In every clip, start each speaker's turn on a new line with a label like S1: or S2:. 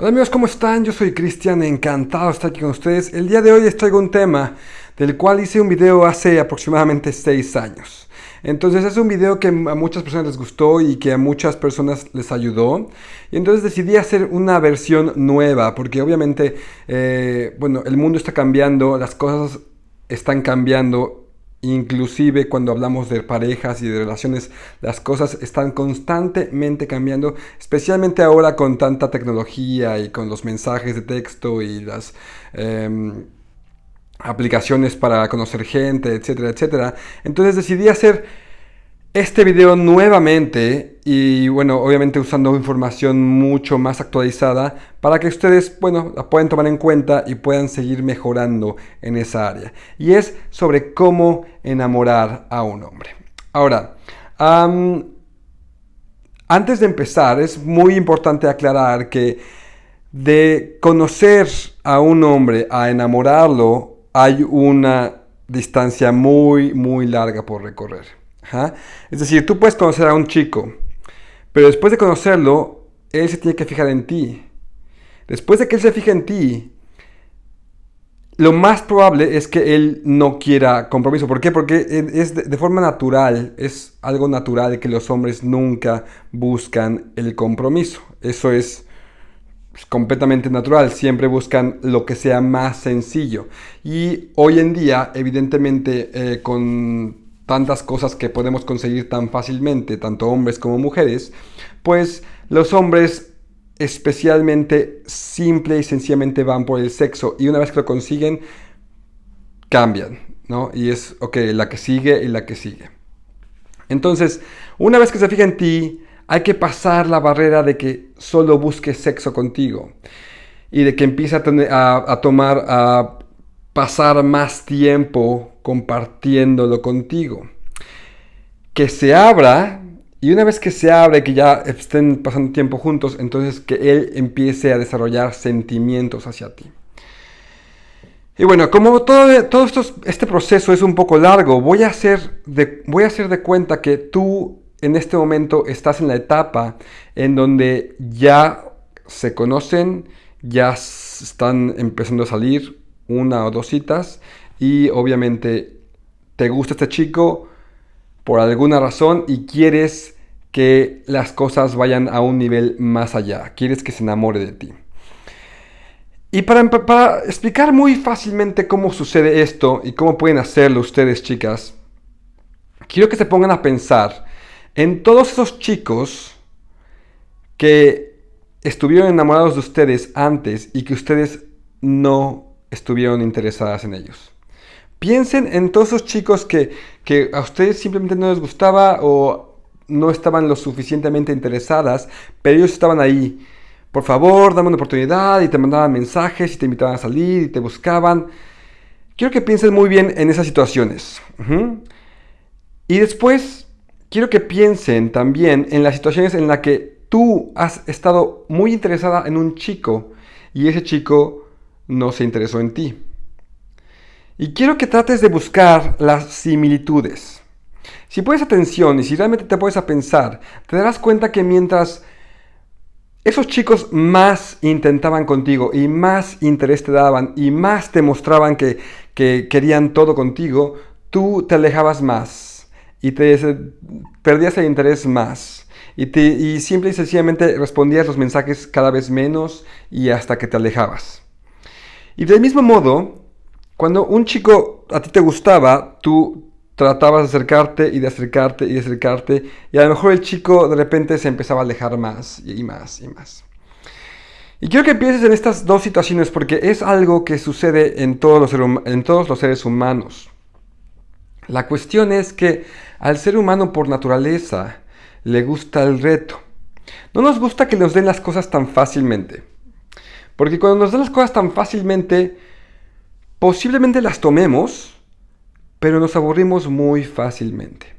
S1: Hola amigos, ¿cómo están? Yo soy Cristian, encantado de estar aquí con ustedes. El día de hoy les traigo un tema del cual hice un video hace aproximadamente 6 años. Entonces es un video que a muchas personas les gustó y que a muchas personas les ayudó. Y entonces decidí hacer una versión nueva porque obviamente, eh, bueno, el mundo está cambiando, las cosas están cambiando Inclusive cuando hablamos de parejas y de relaciones, las cosas están constantemente cambiando, especialmente ahora con tanta tecnología y con los mensajes de texto y las em, aplicaciones para conocer gente, etcétera, etcétera. Entonces decidí hacer este video nuevamente y bueno, obviamente usando información mucho más actualizada para que ustedes, bueno, la puedan tomar en cuenta y puedan seguir mejorando en esa área. Y es sobre cómo enamorar a un hombre. Ahora, antes de empezar, es muy importante aclarar que de conocer a un hombre a enamorarlo hay una distancia muy, muy larga por recorrer. Es decir, tú puedes conocer a un chico, pero después de conocerlo, él se tiene que fijar en ti. Después de que él se fije en ti, lo más probable es que él no quiera compromiso. ¿Por qué? Porque es de, forma natural, es algo natural que los hombres nunca buscan el compromiso. Eso es completamente natural, siempre buscan lo que sea más sencillo. Y hoy en día, evidentemente, eh, con tantas cosas que podemos conseguir tan fácilmente, tanto hombres como mujeres, pues los hombres especialmente simple y sencillamente van por el sexo y una vez que lo consiguen, cambian, ¿no? Y es, ok, la que sigue y la que sigue. Entonces, una vez que se fija en ti, hay que pasar la barrera de que solo busque sexo contigo y de que empiece a, a tomar, a pasar más tiempo compartiéndolo contigo. Que se abra y una vez que se abre, que ya estén pasando tiempo juntos, entonces que él empiece a desarrollar sentimientos hacia ti. Y bueno, como todo, todo esto, este proceso es un poco largo, voy a, hacer de, voy a hacer de cuenta que tú en este momento estás en la etapa en donde ya se conocen, ya están empezando a salir una o dos citas y obviamente te gusta este chico por alguna razón y quieres que las cosas vayan a un nivel más allá, quieres que se enamore de ti. Y para, explicar muy fácilmente cómo sucede esto y cómo pueden hacerlo ustedes, chicas, quiero que se pongan a pensar en todos esos chicos que estuvieron enamorados de ustedes antes y que ustedes no estuvieron interesadas en ellos. Piensen en todos esos chicos que, a ustedes simplemente no les gustaba o no estaban lo suficientemente interesadas, pero ellos estaban ahí. Por favor, dame una oportunidad y te mandaban mensajes y te invitaban a salir y te buscaban. Quiero que piensen muy bien en esas situaciones. Y después, quiero que piensen también en las situaciones en las que tú has estado muy interesada en un chico y ese chico no se interesó en ti. Y quiero que trates de buscar las similitudes. Si pones atención y si realmente te pones a pensar, te darás cuenta que mientras esos chicos más intentaban contigo y más interés te daban y más te mostraban que, querían todo contigo, tú te alejabas más y te perdías el interés más. Y, y simple y sencillamente respondías los mensajes cada vez menos y hasta que te alejabas. Y del mismo modo, cuando un chico a ti te gustaba, tú tratabas de acercarte y de acercarte y de acercarte, y a lo mejor el chico de repente se empezaba a alejar más y más y más. Y quiero que pienses en estas dos situaciones porque es algo que sucede en todos los, en todos los seres humanos. La cuestión es que al ser humano por naturaleza le gusta el reto. No nos gusta que nos den las cosas tan fácilmente. Porque cuando nos dan las cosas tan fácilmente, Posiblemente las tomemos, pero nos aburrimos muy fácilmente.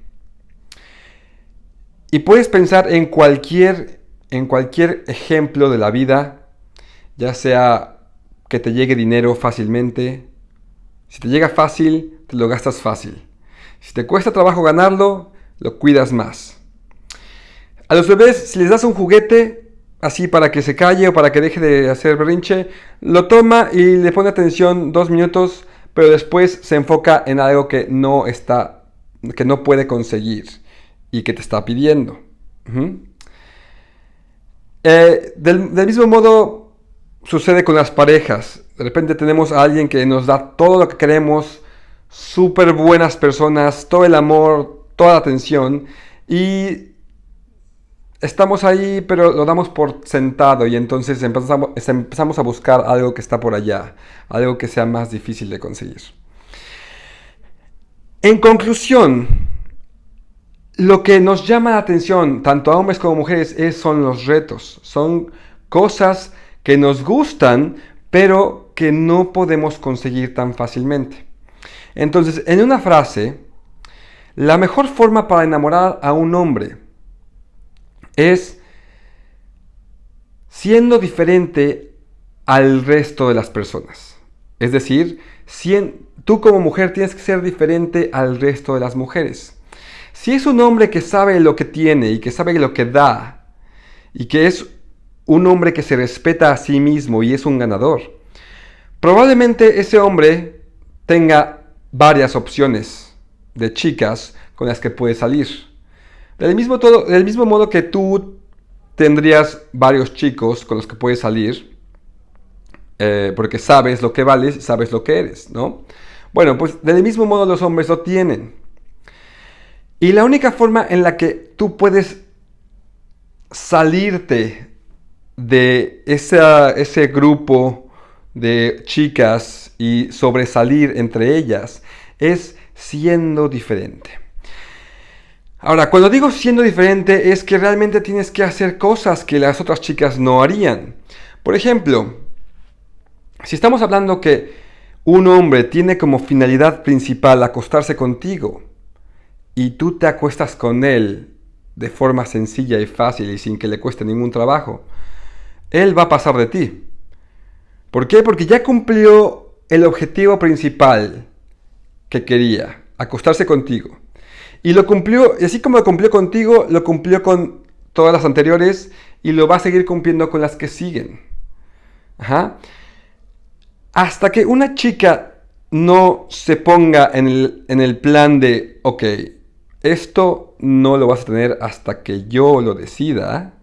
S1: Y puedes pensar en cualquier, en cualquier ejemplo de la vida, ya sea que te llegue dinero fácilmente. Si te llega fácil, te lo gastas fácil. Si te cuesta trabajo ganarlo, lo cuidas más. A los bebés, si les das un juguete, así para que se calle o para que deje de hacer berrinche, lo toma y le pone atención dos minutos, pero después se enfoca en algo que no está, que no puede conseguir y que te está pidiendo. Eh, del, del mismo modo sucede con las parejas. De repente tenemos a alguien que nos da todo lo que queremos, súper buenas personas, todo el amor, toda la atención y estamos ahí, pero lo damos por sentado y entonces empezamos, empezamos a buscar algo que está por allá, algo que sea más difícil de conseguir. En conclusión, lo que nos llama la atención, tanto a hombres como a mujeres, es, son los retos. Son cosas que nos gustan, pero que no podemos conseguir tan fácilmente. Entonces, en una frase, la mejor forma para enamorar a un hombre es siendo diferente al resto de las personas. Es decir, tú como mujer tienes que ser diferente al resto de las mujeres. Si es un hombre que sabe lo que tiene y que sabe lo que da, y que es un hombre que se respeta a sí mismo y es un ganador, probablemente ese hombre tenga varias opciones de chicas con las que puede salir. Del mismo, del mismo modo que tú tendrías varios chicos con los que puedes salir, eh, porque sabes lo que vales, sabes lo que eres, ¿no? Bueno, pues del mismo modo los hombres lo tienen. Y la única forma en la que tú puedes salirte de ese grupo de chicas y sobresalir entre ellas es siendo diferente. Ahora, cuando digo siendo diferente es que realmente tienes que hacer cosas que las otras chicas no harían. Por ejemplo, si estamos hablando que un hombre tiene como finalidad principal acostarse contigo y tú te acuestas con él de forma sencilla y fácil y sin que le cueste ningún trabajo, él va a pasar de ti. ¿Por qué? Porque ya cumplió el objetivo principal que quería, acostarse contigo. Y lo cumplió, y así como lo cumplió contigo, lo cumplió con todas las anteriores y lo va a seguir cumpliendo con las que siguen. Hasta que una chica no se ponga en el, en el plan de, ok, esto no lo vas a tener hasta que yo lo decida.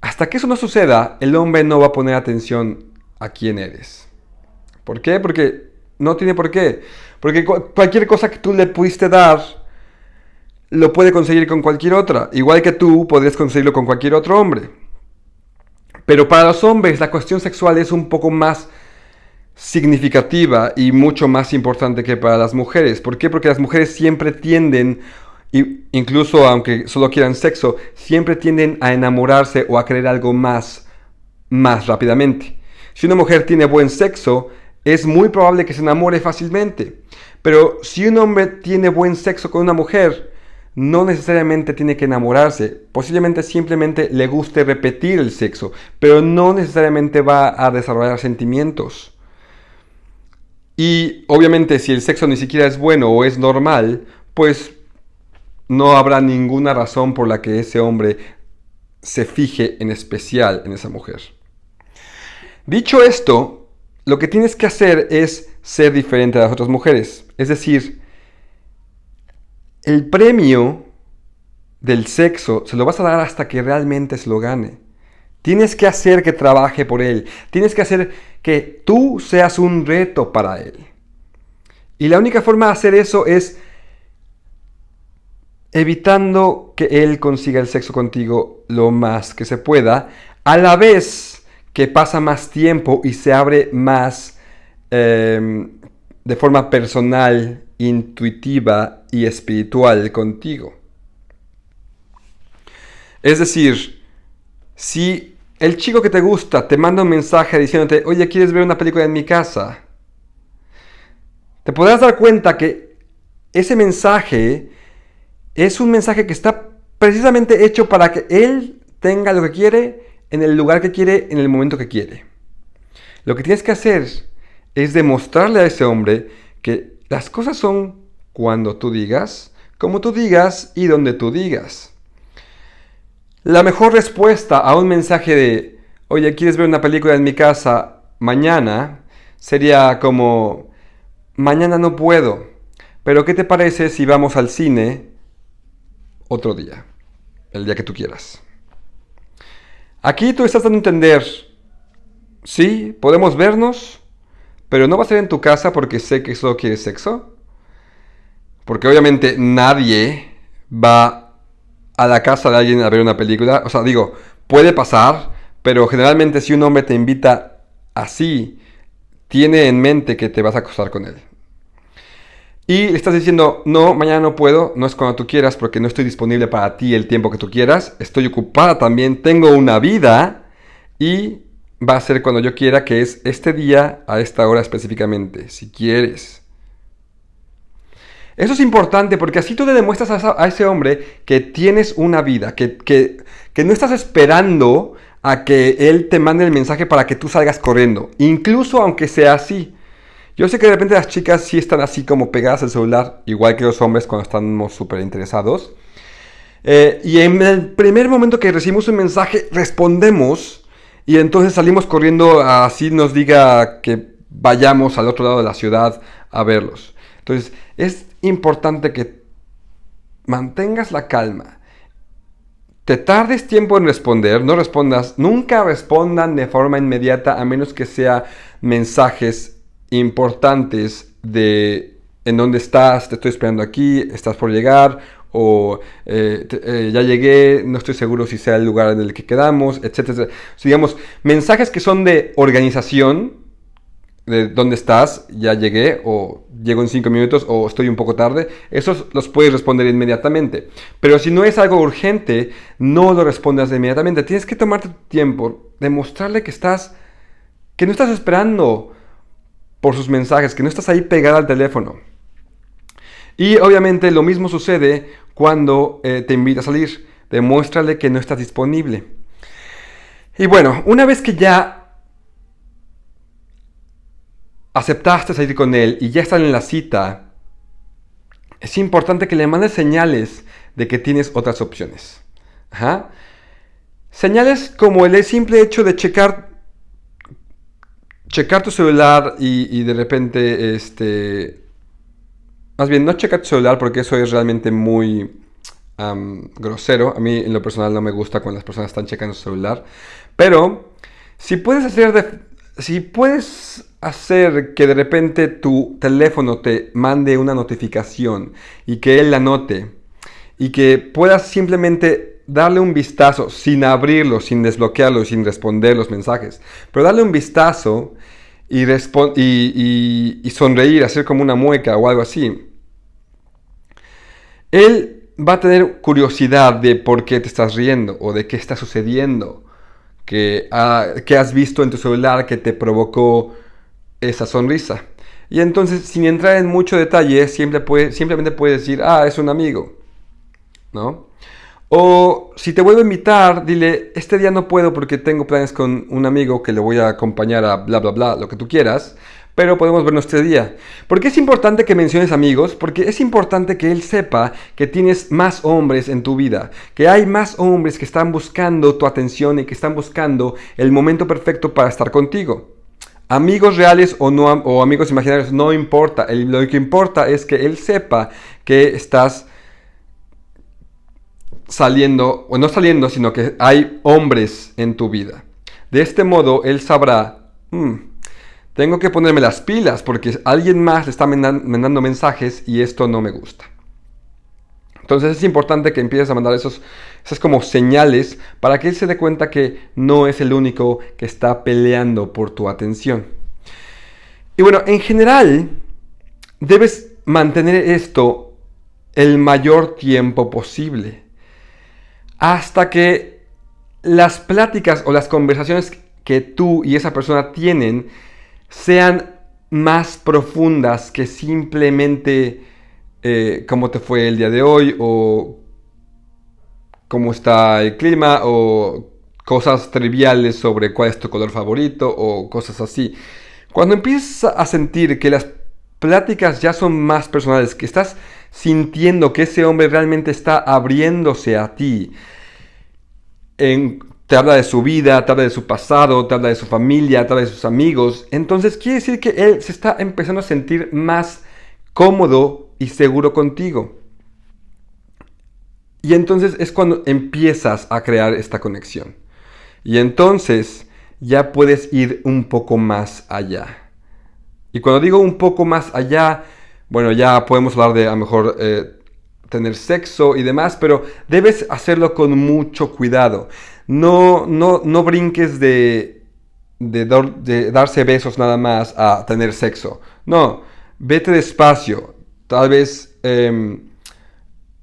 S1: Hasta que eso no suceda, el hombre no va a poner atención a quién eres. ¿Por qué? Porque no tiene por qué. Porque cualquier cosa que tú le pudiste dar, lo puede conseguir con cualquier otra. Igual que tú podrías conseguirlo con cualquier otro hombre. Pero para los hombres la cuestión sexual es un poco más significativa y mucho más importante que para las mujeres. ¿Por qué? Porque las mujeres siempre tienden, incluso aunque solo quieran sexo, siempre tienden a enamorarse o a querer algo más, más rápidamente. Si una mujer tiene buen sexo, es muy probable que se enamore fácilmente. Pero si un hombre tiene buen sexo con una mujer, no necesariamente tiene que enamorarse. Posiblemente simplemente le guste repetir el sexo, pero no necesariamente va a desarrollar sentimientos. Y obviamente si el sexo ni siquiera es bueno o es normal, pues no habrá ninguna razón por la que ese hombre se fije en especial en esa mujer. Dicho esto, lo que tienes que hacer es ser diferente a las otras mujeres. Es decir, el premio del sexo se lo vas a dar hasta que realmente se lo gane. Tienes que hacer que trabaje por él. Tienes que hacer que tú seas un reto para él. Y la única forma de hacer eso es evitando que él consiga el sexo contigo lo más que se pueda, a la vez que pasa más tiempo y se abre más em, de forma personal, intuitiva y espiritual contigo. Es decir, si el chico que te gusta te manda un mensaje diciéndote, oye, ¿quieres ver una película en mi casa? Te podrás dar cuenta que ese mensaje es un mensaje que está precisamente hecho para que él tenga lo que quiere en el lugar que quiere, en el momento que quiere. Lo que tienes que hacer es demostrarle a ese hombre que las cosas son cuando tú digas, como tú digas y donde tú digas. La mejor respuesta a un mensaje de, oye, ¿quieres ver una película en mi casa mañana? Sería como, mañana no puedo, pero ¿qué te parece si vamos al cine otro día? El día que tú quieras. Aquí tú estás dando a entender, sí, podemos vernos, pero no va a ser en tu casa porque sé que solo quieres sexo. Porque obviamente nadie va a la casa de alguien a ver una película. O sea, digo, puede pasar, pero generalmente si un hombre te invita así, tiene en mente que te vas a acostar con él. Y le estás diciendo, no, mañana no puedo, no es cuando tú quieras porque no estoy disponible para ti el tiempo que tú quieras, estoy ocupada también, tengo una vida y va a ser cuando yo quiera, que es este día a esta hora específicamente, si quieres. Eso es importante porque así tú le demuestras a, ese hombre que tienes una vida, que, que, que no estás esperando a que él te mande el mensaje para que tú salgas corriendo, incluso aunque sea así. Yo sé que de repente las chicas sí están así como pegadas al celular, igual que los hombres cuando estamos súper interesados. Eh, y en el primer momento que recibimos un mensaje, respondemos y entonces salimos corriendo así nos diga que vayamos al otro lado de la ciudad a verlos. Entonces es importante que mantengas la calma. Te tardes tiempo en responder, no respondas, nunca respondan de forma inmediata a menos que sea mensajes importantes de en dónde estás, te estoy esperando aquí, estás por llegar o eh, eh, ya llegué, no estoy seguro si sea el lugar en el que quedamos, etcétera. digamos, mensajes que son de organización, de dónde estás, ya llegué, o llego en cinco minutos, o estoy un poco tarde, esos los puedes responder inmediatamente. Pero si no es algo urgente, no lo respondas inmediatamente. Tienes que tomarte tiempo, demostrarle que estás, que no estás esperando por sus mensajes, que no estás ahí pegada al teléfono. Y obviamente lo mismo sucede cuando eh, te invita a salir. Demuéstrale que no estás disponible. Y bueno, una vez que ya aceptaste salir con él y ya están en la cita, es importante que le mandes señales de que tienes otras opciones. Señales como el simple hecho de checar, checar tu celular y, de repente este, más bien, no checa tu celular porque eso es realmente muy grosero. A mí en lo personal no me gusta cuando las personas están checando su celular. Pero si puedes hacer si puedes hacer que de repente tu teléfono te mande una notificación y que él la note y que puedas simplemente darle un vistazo sin abrirlo, sin desbloquearlo, sin responder los mensajes, pero darle un vistazo y, y, y sonreír, hacer como una mueca o algo así él va a tener curiosidad de por qué te estás riendo o de qué está sucediendo, que, has visto en tu celular que te provocó esa sonrisa. Y entonces, sin entrar en mucho detalle, siempre puede, simplemente puedes decir, ah, es un amigo, ¿no? O si te vuelvo a invitar, dile, este día no puedo porque tengo planes con un amigo que le voy a acompañar a bla, bla, bla, lo que tú quieras pero podemos vernos este día. ¿Por qué es importante que menciones amigos? Porque es importante que él sepa que tienes más hombres en tu vida, que hay más hombres que están buscando tu atención y que están buscando el momento perfecto para estar contigo. Amigos reales o, no, o amigos imaginarios no importa, lo que importa es que él sepa que estás saliendo, o no saliendo, sino que hay hombres en tu vida. De este modo, él sabrá, hmm, tengo que ponerme las pilas porque alguien más le está mandando mensajes y esto no me gusta. Entonces es importante que empieces a mandar esos, esas como señales para que él se dé cuenta que no es el único que está peleando por tu atención. Y bueno, en general, debes mantener esto el mayor tiempo posible. Hasta que las pláticas o las conversaciones que tú y esa persona tienen sean más profundas que simplemente eh, cómo te fue el día de hoy o cómo está el clima o cosas triviales sobre cuál es tu color favorito o cosas así. Cuando empiezas a sentir que las pláticas ya son más personales, que estás sintiendo que ese hombre realmente está abriéndose a ti, te habla de su vida, te habla de su pasado, te habla de su familia, te habla de sus amigos. Entonces quiere decir que él se está empezando a sentir más cómodo y seguro contigo. Y entonces es cuando empiezas a crear esta conexión. Y entonces ya puedes ir un poco más allá. Y cuando digo un poco más allá, bueno, ya podemos hablar de a lo mejor eh, tener sexo y demás, pero debes hacerlo con mucho cuidado. No, no, no brinques de, de, darse besos nada más a tener sexo. No, vete despacio. Tal vez em,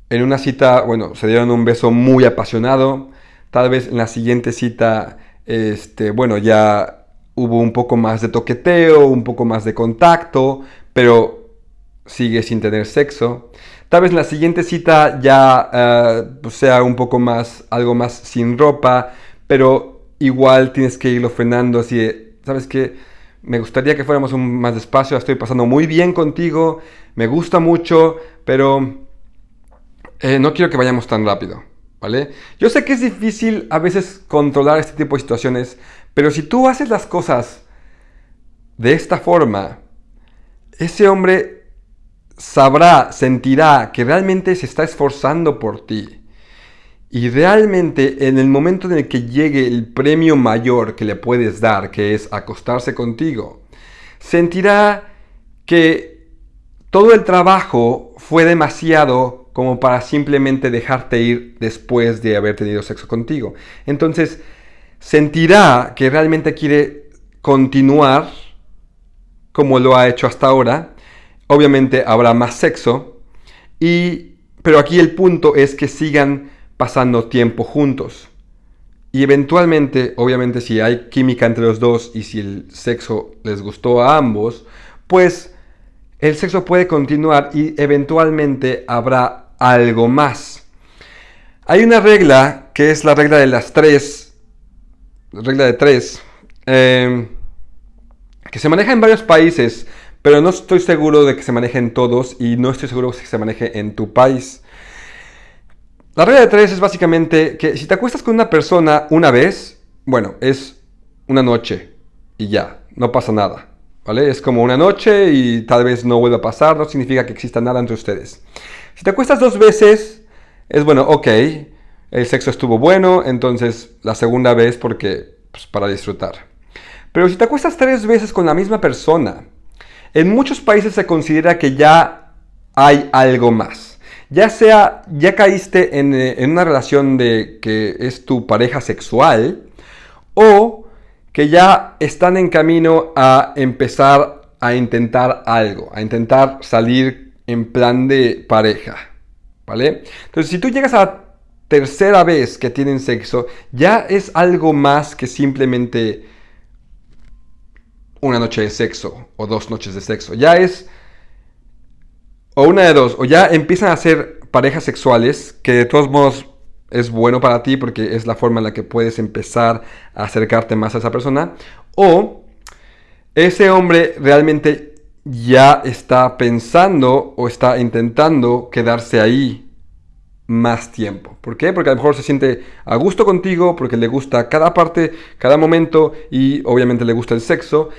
S1: en una cita, bueno, se dieron un beso muy apasionado. Tal vez en la siguiente cita, este, bueno, ya hubo un poco más de toqueteo, un poco más de contacto, pero sigue sin tener sexo. Tal vez la siguiente cita ya eh, pues sea un poco más, algo más sin ropa, pero igual tienes que irlo frenando así ¿sabes qué? Me gustaría que fuéramos un más despacio, estoy pasando muy bien contigo, me gusta mucho, pero eh, no quiero que vayamos tan rápido, ¿vale? Yo sé que es difícil a veces controlar este tipo de situaciones, pero si tú haces las cosas de esta forma, ese hombre sabrá, sentirá que realmente se está esforzando por ti. Y realmente en el momento en el que llegue el premio mayor que le puedes dar, que es acostarse contigo, sentirá que todo el trabajo fue demasiado como para simplemente dejarte ir después de haber tenido sexo contigo. Entonces, sentirá que realmente quiere continuar como lo ha hecho hasta ahora obviamente habrá más sexo, y, pero aquí el punto es que sigan pasando tiempo juntos. Y eventualmente, obviamente si hay química entre los dos y si el sexo les gustó a ambos, pues el sexo puede continuar y eventualmente habrá algo más. Hay una regla que es la regla de las tres, regla de tres, eh, que se maneja en varios países, pero no estoy seguro de que se maneje en todos y no estoy seguro de que se maneje en tu país. La regla de tres es básicamente que si te acuestas con una persona una vez, bueno, es una noche y ya, no pasa nada. ¿Vale? Es como una noche y tal vez no vuelva a pasar, no significa que exista nada entre ustedes. Si te acuestas dos veces, es bueno, ok, el sexo estuvo bueno, entonces la segunda vez porque, pues, para disfrutar. Pero si te acuestas tres veces con la misma persona, en muchos países se considera que ya hay algo más. Ya sea, ya caíste en, eh, en una relación de que es tu pareja sexual o que ya están en camino a empezar a intentar algo, a intentar salir en plan de pareja. ¿Vale? Entonces, si tú llegas a la tercera vez que tienen sexo, ya es algo más que simplemente una noche de sexo o dos noches de sexo. Ya es o una de dos, o ya empiezan a ser parejas sexuales, que de todos modos es bueno para ti porque es la forma en la que puedes empezar a acercarte más a esa persona, o ese hombre realmente ya está pensando o está intentando quedarse ahí más tiempo. ¿Por qué? Porque a lo mejor se siente a gusto contigo, porque le gusta cada parte, cada momento y obviamente le gusta el sexo.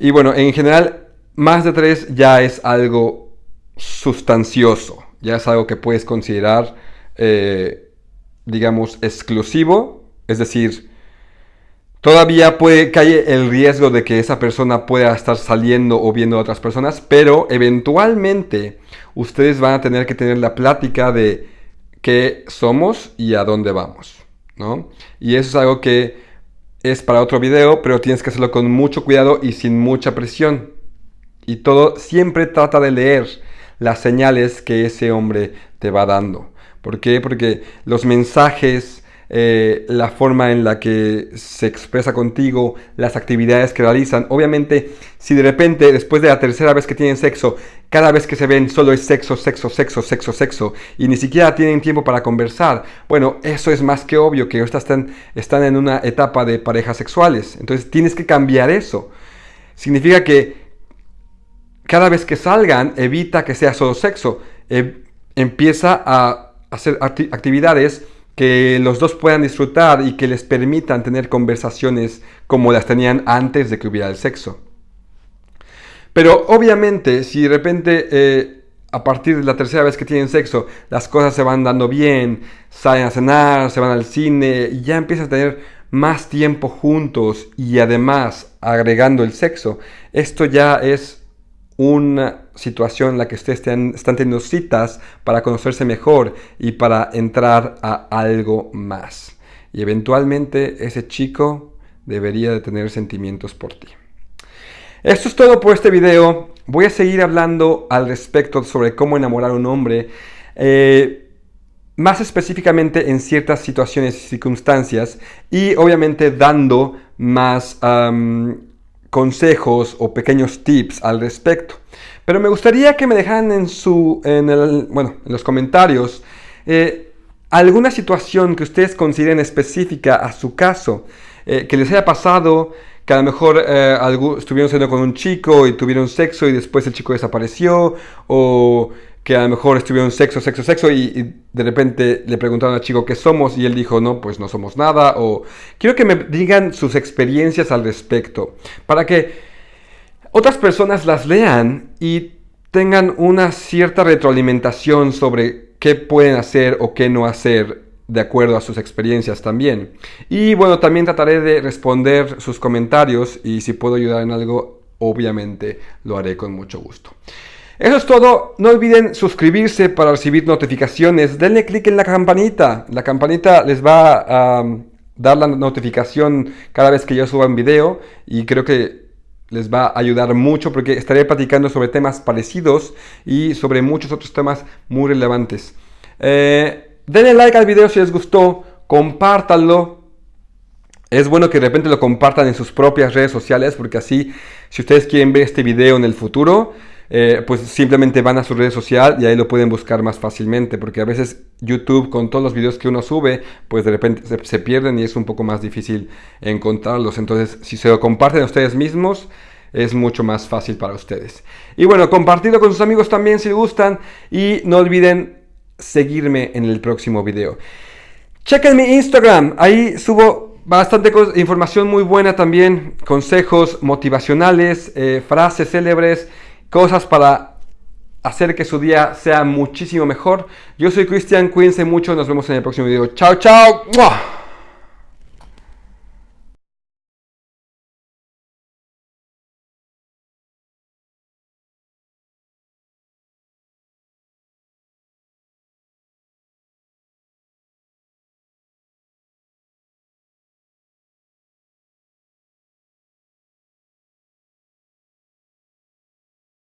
S1: Y bueno, en general, más de tres ya es algo sustancioso, ya es algo que puedes considerar, eh, digamos, exclusivo, es decir, Todavía puede caer el riesgo de que esa persona pueda estar saliendo o viendo a otras personas, pero eventualmente ustedes van a tener que tener la plática de qué somos y a dónde vamos, ¿no? Y eso es algo que es para otro video, pero tienes que hacerlo con mucho cuidado y sin mucha presión. Y todo siempre trata de leer las señales que ese hombre te va dando. ¿Por qué? Porque los mensajes eh, la forma en la que se expresa contigo, las actividades que realizan. Obviamente, si de repente, después de la tercera vez que tienen sexo, cada vez que se ven solo es sexo, sexo, sexo, sexo, sexo, y ni siquiera tienen tiempo para conversar, bueno, eso es más que obvio, que ahorita están, están en una etapa de parejas sexuales. Entonces tienes que cambiar eso. Significa que cada vez que salgan, evita que sea solo sexo. Eh, empieza a hacer actividades que los dos puedan disfrutar y que les permitan tener conversaciones como las tenían antes de que hubiera el sexo. Pero obviamente, si de repente eh, a partir de la tercera vez que tienen sexo, las cosas se van dando bien, salen a cenar, se van al cine y ya empiezan a tener más tiempo juntos y además agregando el sexo, esto ya es una situación en la que ustedes están, teniendo citas para conocerse mejor y para entrar a algo más. Y eventualmente ese chico debería de tener sentimientos por ti. Esto es todo por este video. Voy a seguir hablando al respecto sobre cómo enamorar a un hombre. Eh, más específicamente en ciertas situaciones y circunstancias y obviamente dando más consejos o pequeños tips al respecto. Pero me gustaría que me dejaran en, su, en, el, bueno, en los comentarios eh, alguna situación que ustedes consideren específica a su caso, eh, que les haya pasado, que a lo mejor eh, estuvieron siendo con un chico y tuvieron sexo y después el chico desapareció, o que a lo mejor estuvieron sexo, sexo, sexo y, de repente le preguntaron al chico qué somos y él dijo, no, pues no somos nada, o quiero que me digan sus experiencias al respecto, para que otras personas las lean y tengan una cierta retroalimentación sobre qué pueden hacer o qué no hacer de acuerdo a sus experiencias también. Y bueno, también trataré de responder sus comentarios y si puedo ayudar en algo, obviamente lo haré con mucho gusto. Eso es todo. No olviden suscribirse para recibir notificaciones. Denle clic en la campanita. La campanita les va a um, dar la notificación cada vez que yo suba un video y creo que les va a ayudar mucho porque estaré platicando sobre temas parecidos y sobre muchos otros temas muy relevantes. Eh, Denle like al video si les gustó, compártanlo. Es bueno que de repente lo compartan en sus propias redes sociales porque así, si ustedes quieren ver este video en el futuro, eh, pues simplemente van a su red social y ahí lo pueden buscar más fácilmente porque a veces YouTube con todos los videos que uno sube, pues de repente se, pierden y es un poco más difícil encontrarlos. Entonces, si se lo comparten a ustedes mismos, es mucho más fácil para ustedes. Y bueno, compartirlo con sus amigos también si gustan y no olviden seguirme en el próximo video. Chequen mi Instagram, ahí subo bastante información muy buena también, consejos motivacionales, eh, frases célebres, cosas para hacer que su día sea muchísimo mejor. Yo soy Cristian, cuídense mucho, nos vemos en el próximo video. Chao, chao.